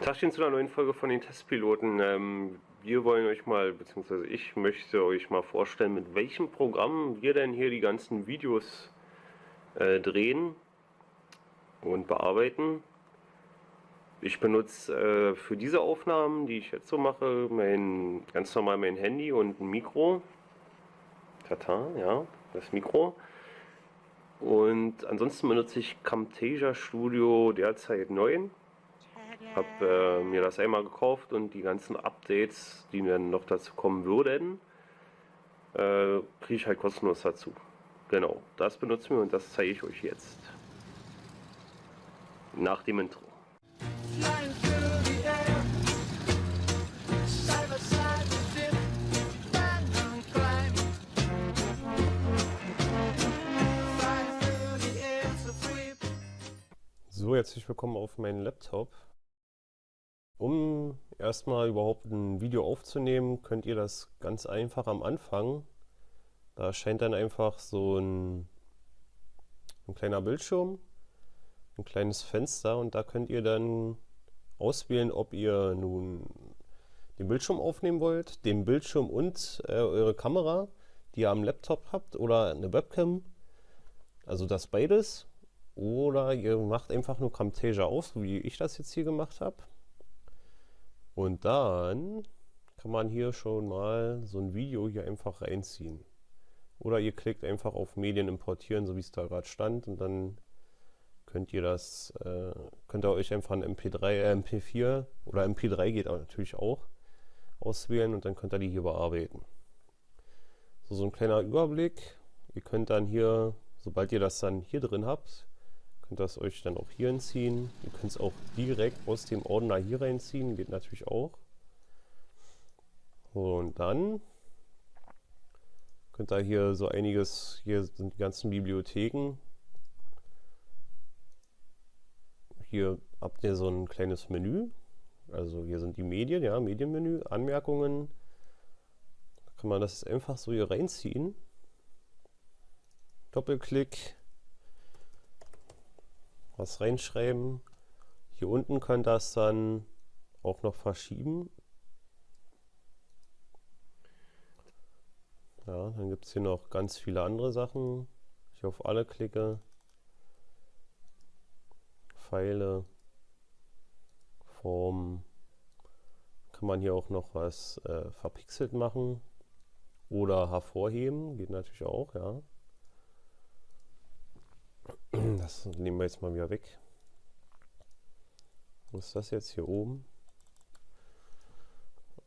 Tagchen zu einer neuen Folge von den Testpiloten. Ähm, wir wollen euch mal, beziehungsweise ich möchte euch mal vorstellen, mit welchem Programm wir denn hier die ganzen Videos äh, drehen und bearbeiten. Ich benutze äh, für diese Aufnahmen, die ich jetzt so mache, mein, ganz normal mein Handy und ein Mikro. Tata, ja, das Mikro. Und ansonsten benutze ich Camtasia Studio derzeit 9 habe äh, mir das einmal gekauft und die ganzen Updates, die dann noch dazu kommen würden, äh, kriege ich halt kostenlos dazu. Genau, das benutzen wir und das zeige ich euch jetzt. Nach dem Intro. So, herzlich willkommen auf meinen Laptop. Um erstmal überhaupt ein Video aufzunehmen, könnt ihr das ganz einfach am Anfang. Da erscheint dann einfach so ein, ein kleiner Bildschirm, ein kleines Fenster und da könnt ihr dann auswählen, ob ihr nun den Bildschirm aufnehmen wollt, den Bildschirm und äh, eure Kamera, die ihr am Laptop habt oder eine Webcam. Also das beides. Oder ihr macht einfach nur Camtasia aus, wie ich das jetzt hier gemacht habe. Und dann kann man hier schon mal so ein Video hier einfach reinziehen. Oder ihr klickt einfach auf Medien importieren, so wie es da gerade stand, und dann könnt ihr das, äh, könnt ihr euch einfach ein MP3, äh, MP4 oder MP3 geht natürlich auch auswählen und dann könnt ihr die hier bearbeiten. So, so ein kleiner Überblick. Ihr könnt dann hier, sobald ihr das dann hier drin habt, könnt das euch dann auch hier entziehen. Ihr könnt es auch direkt aus dem Ordner hier reinziehen, geht natürlich auch. Und dann könnt ihr hier so einiges, hier sind die ganzen Bibliotheken. Hier habt ihr so ein kleines Menü. Also hier sind die Medien, ja, Medienmenü, Anmerkungen. Da kann man das einfach so hier reinziehen. Doppelklick was reinschreiben. Hier unten könnt das dann auch noch verschieben. Ja, dann gibt es hier noch ganz viele andere Sachen. Ich auf alle klicke. Pfeile, Form. Kann man hier auch noch was äh, verpixelt machen oder hervorheben, geht natürlich auch, ja. Das nehmen wir jetzt mal wieder weg. Was ist das jetzt hier oben?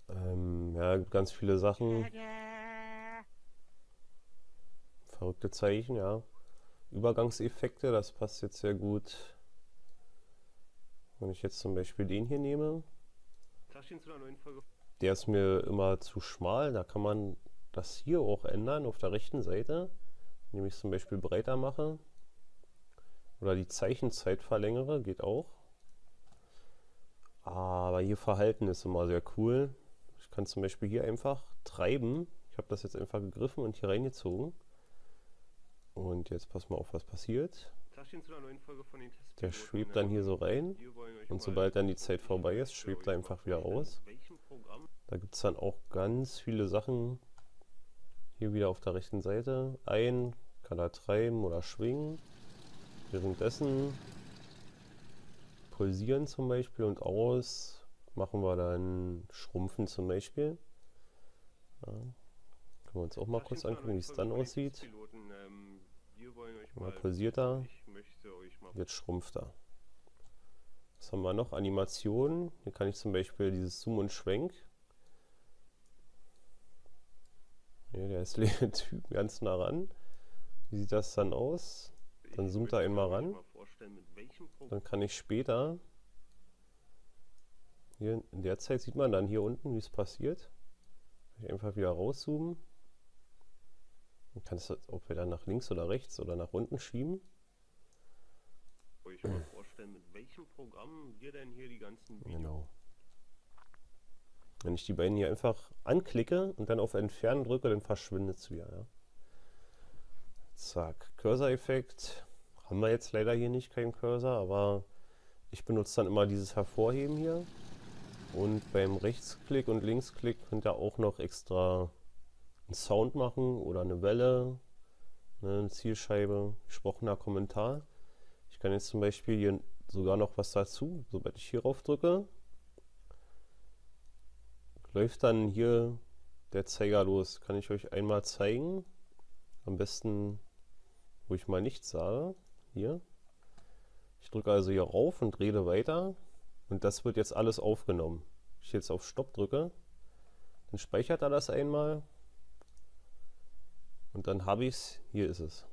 Ähm, ja, ganz viele Sachen. Verrückte Zeichen, ja. Übergangseffekte, das passt jetzt sehr gut. Wenn ich jetzt zum Beispiel den hier nehme. Der ist mir immer zu schmal, da kann man das hier auch ändern auf der rechten Seite. Indem ich es zum Beispiel breiter mache. Oder die Zeichenzeit verlängere, geht auch. Aber hier Verhalten ist immer sehr cool. Ich kann zum Beispiel hier einfach treiben. Ich habe das jetzt einfach gegriffen und hier reingezogen. Und jetzt pass mal auf, was passiert. Der schwebt dann hier so rein. Und sobald dann die Zeit vorbei ist, schwebt er einfach wieder aus. Da gibt es dann auch ganz viele Sachen. Hier wieder auf der rechten Seite. Ein, kann er treiben oder schwingen. Währenddessen pulsieren zum Beispiel und aus machen wir dann Schrumpfen zum Beispiel. Ja. Können wir uns auch mal kurz angucken, wie es dann aussieht. Mal pulsiert er, jetzt schrumpft er. Was haben wir noch? Animationen. Hier kann ich zum Beispiel dieses Zoom und Schwenk. Hier, der ist Typ ganz nah ran. Wie sieht das dann aus? Dann zoomt er einmal ran. Dann kann ich später, hier in der Zeit sieht man dann hier unten, wie es passiert. Ich einfach wieder rauszoomen. Dann kann es auch wieder nach links oder rechts oder nach unten schieben. Euch mal vorstellen, mit welchem Programm wir denn hier die ganzen Videos... Genau. Wenn ich die beiden hier einfach anklicke und dann auf Entfernen drücke, dann verschwindet es wieder. Ja. Zack, Cursor-Effekt. Haben wir jetzt leider hier nicht, keinen Cursor, aber ich benutze dann immer dieses Hervorheben hier. Und beim Rechtsklick und Linksklick könnt ihr auch noch extra einen Sound machen oder eine Welle, ne, eine Zielscheibe, gesprochener Kommentar. Ich kann jetzt zum Beispiel hier sogar noch was dazu, sobald ich hier rauf drücke, läuft dann hier der Zeiger los. Kann ich euch einmal zeigen. Am besten, wo ich mal nichts sage. Hier. Ich drücke also hier rauf und rede weiter. Und das wird jetzt alles aufgenommen. Ich jetzt auf Stopp drücke, dann speichert er das einmal. Und dann habe ich es. Hier ist es.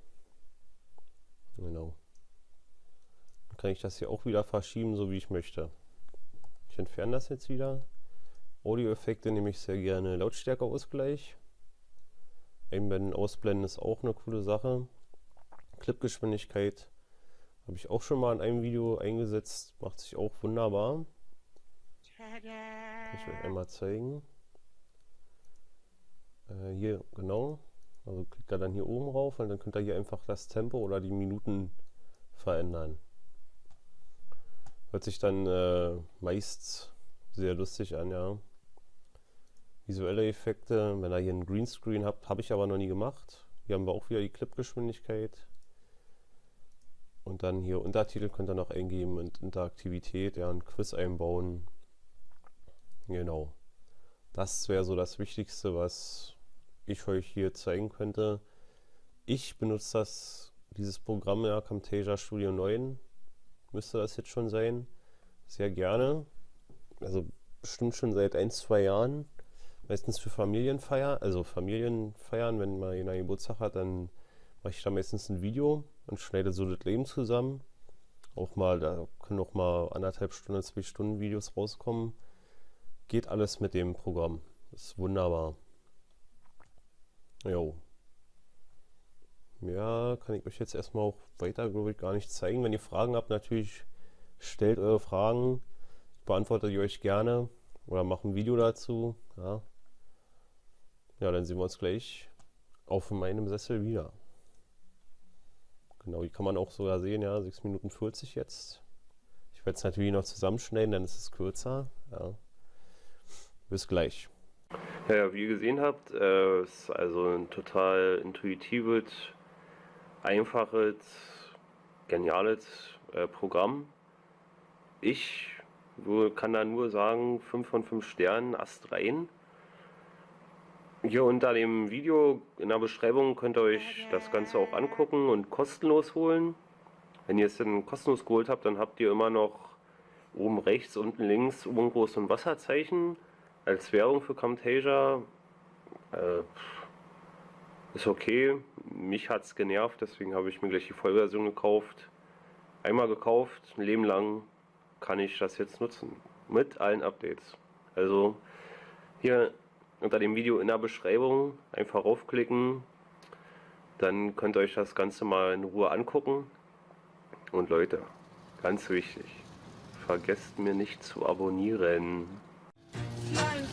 Genau. Dann kann ich das hier auch wieder verschieben, so wie ich möchte. Ich entferne das jetzt wieder. Audioeffekte nehme ich sehr gerne Lautstärkeausgleich. Einblenden, ausblenden ist auch eine coole Sache. Clipgeschwindigkeit habe ich auch schon mal in einem Video eingesetzt. Macht sich auch wunderbar. Kann ich euch einmal zeigen. Äh, hier, genau. Also klickt er dann hier oben rauf und dann könnt ihr hier einfach das Tempo oder die Minuten verändern. Hört sich dann äh, meist sehr lustig an, ja visuelle Effekte. Wenn ihr hier einen Greenscreen habt, habe ich aber noch nie gemacht. Hier haben wir auch wieder die Clipgeschwindigkeit. Und dann hier Untertitel könnt ihr noch eingeben und Interaktivität, ja, ein Quiz einbauen. Genau. Das wäre so das Wichtigste, was ich euch hier zeigen könnte. Ich benutze das, dieses Programm, ja, Camtasia Studio 9, müsste das jetzt schon sein, sehr gerne. Also bestimmt schon seit ein, zwei Jahren meistens für Familienfeier, also Familienfeiern, wenn mal jemand Geburtstag hat, dann mache ich da meistens ein Video und schneide so das Leben zusammen. Auch mal, da können auch mal anderthalb Stunden, zwei Stunden Videos rauskommen. Geht alles mit dem Programm. Ist wunderbar. Jo. Ja, kann ich euch jetzt erstmal auch weiter, glaube ich, gar nicht zeigen. Wenn ihr Fragen habt, natürlich stellt eure Fragen. Ich beantworte die euch gerne oder mache ein Video dazu. Ja. Ja, dann sehen wir uns gleich auf meinem Sessel wieder. Genau, die kann man auch sogar sehen, ja, 6 Minuten 40 jetzt. Ich werde es natürlich noch zusammenschneiden, dann ist es kürzer. Ja. Bis gleich. Ja, wie ihr gesehen habt, äh, ist also ein total intuitives, einfaches, geniales äh, Programm. Ich kann da nur sagen, 5 von 5 Sternen, Ast rein. Hier unter dem Video in der Beschreibung könnt ihr euch das Ganze auch angucken und kostenlos holen. Wenn ihr es dann kostenlos geholt habt, dann habt ihr immer noch oben rechts, unten links irgendwo so ein Wasserzeichen als Werbung für Camtasia. Äh, ist okay, mich hat es genervt, deswegen habe ich mir gleich die Vollversion gekauft. Einmal gekauft, ein Leben lang kann ich das jetzt nutzen. Mit allen Updates. Also hier unter dem Video in der Beschreibung einfach raufklicken. Dann könnt ihr euch das Ganze mal in Ruhe angucken. Und Leute, ganz wichtig, vergesst mir nicht zu abonnieren. Nein.